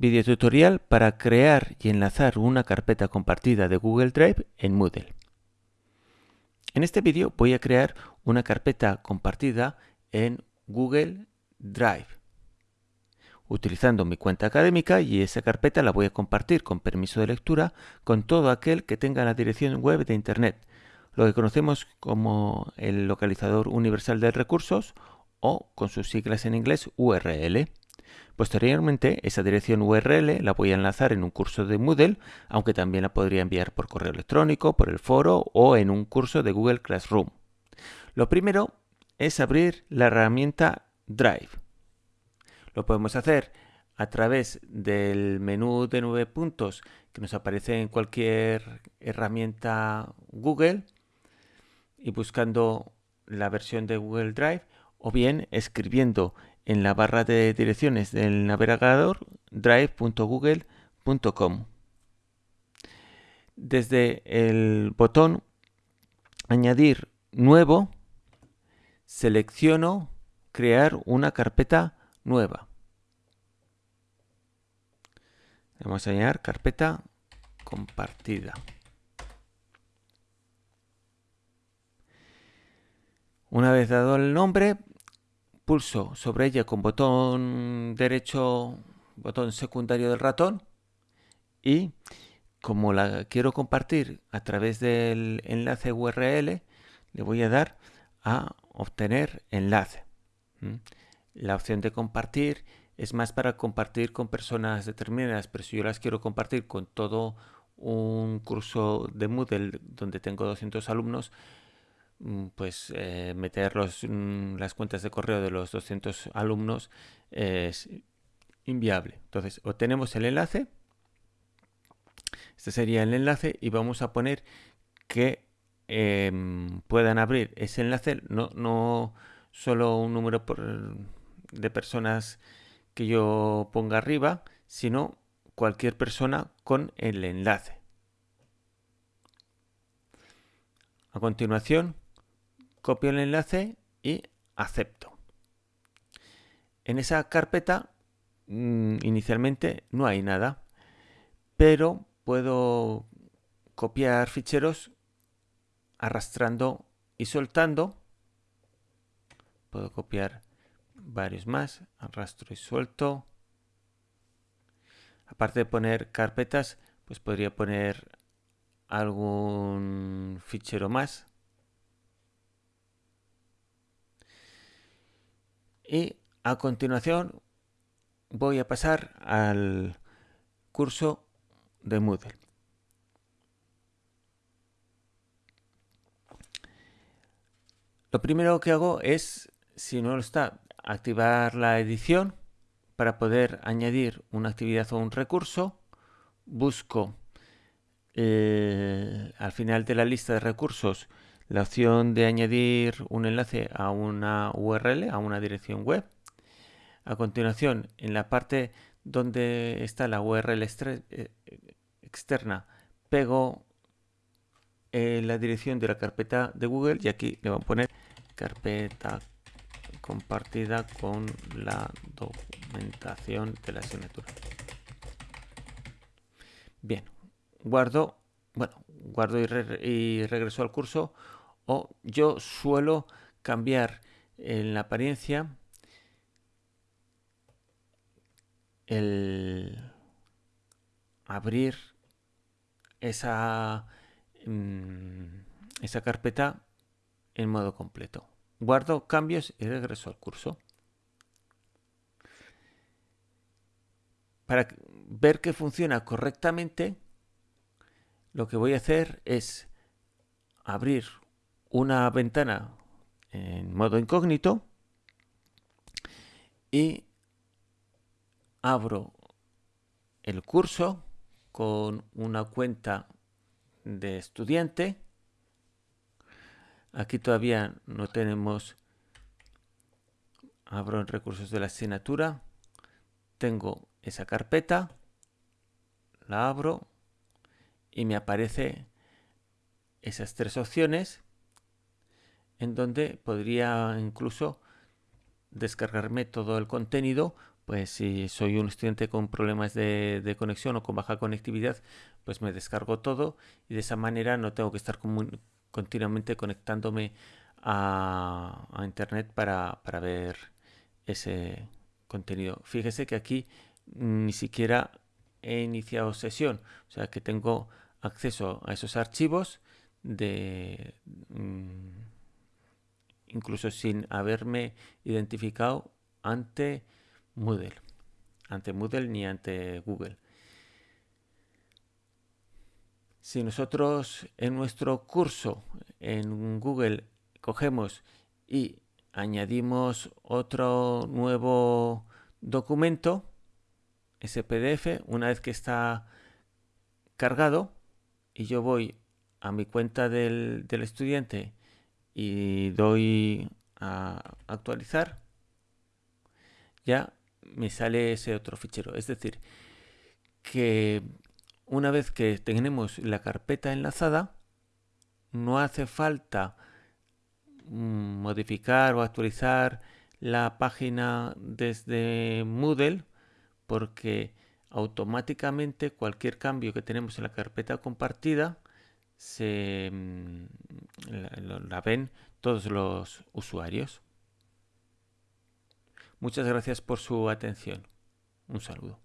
Video tutorial para crear y enlazar una carpeta compartida de Google Drive en Moodle. En este vídeo voy a crear una carpeta compartida en Google Drive utilizando mi cuenta académica y esa carpeta la voy a compartir con permiso de lectura con todo aquel que tenga la dirección web de Internet, lo que conocemos como el localizador universal de recursos o con sus siglas en inglés URL. Posteriormente, esa dirección URL la voy a enlazar en un curso de Moodle, aunque también la podría enviar por correo electrónico, por el foro o en un curso de Google Classroom. Lo primero es abrir la herramienta Drive. Lo podemos hacer a través del menú de nueve puntos que nos aparece en cualquier herramienta Google y buscando la versión de Google Drive o bien escribiendo en la barra de direcciones del navegador drive.google.com. Desde el botón Añadir nuevo, selecciono Crear una carpeta nueva. Vamos a añadir carpeta compartida. Una vez dado el nombre, pulso sobre ella con botón derecho, botón secundario del ratón y como la quiero compartir a través del enlace URL, le voy a dar a obtener enlace. La opción de compartir es más para compartir con personas determinadas, pero si yo las quiero compartir con todo un curso de Moodle donde tengo 200 alumnos, pues eh, meter mm, las cuentas de correo de los 200 alumnos es inviable. Entonces, obtenemos el enlace. Este sería el enlace y vamos a poner que em, puedan abrir ese enlace, no, no solo un número de personas que yo ponga arriba, sino cualquier persona con el enlace. A continuación, copio el enlace y acepto. En esa carpeta mm, inicialmente no hay nada, pero puedo copiar ficheros arrastrando y soltando. Puedo copiar varios más, arrastro y suelto. Aparte de poner carpetas, pues podría poner algún fichero más Y a continuación voy a pasar al curso de Moodle. Lo primero que hago es, si no lo está, activar la edición para poder añadir una actividad o un recurso. Busco eh, al final de la lista de recursos la opción de añadir un enlace a una URL, a una dirección web. A continuación, en la parte donde está la URL eh, externa, pego eh, la dirección de la carpeta de Google y aquí le voy a poner carpeta compartida con la documentación de la asignatura. Bien, guardo, bueno, guardo y, y regreso al curso o yo suelo cambiar en la apariencia el abrir esa, mm, esa carpeta en modo completo. Guardo cambios y regreso al curso. Para ver que funciona correctamente, lo que voy a hacer es abrir una ventana en modo incógnito y abro el curso con una cuenta de estudiante. Aquí todavía no tenemos, abro en recursos de la asignatura, tengo esa carpeta, la abro y me aparece esas tres opciones en donde podría incluso descargarme todo el contenido pues si soy un estudiante con problemas de, conexión o con baja conectividad, pues me descargo todo y de esa manera no tengo que estar continuamente conectándome a, internet para, para, ver ese contenido. Fíjese que aquí ni siquiera he iniciado sesión, o sea que tengo acceso a esos archivos de mm, incluso sin haberme identificado ante Moodle, ante Moodle ni ante Google. Si nosotros en nuestro curso en Google cogemos y añadimos otro nuevo documento, ese PDF, una vez que está cargado, y yo voy a mi cuenta del, estudiante y doy a actualizar, ya me sale ese otro fichero. Es decir, que una vez que tenemos la carpeta enlazada, no hace falta mm, modificar o actualizar la página desde Moodle porque automáticamente cualquier cambio que tenemos en la carpeta compartida se mm, la, ven todos los usuarios. Muchas gracias por su atención. Un saludo.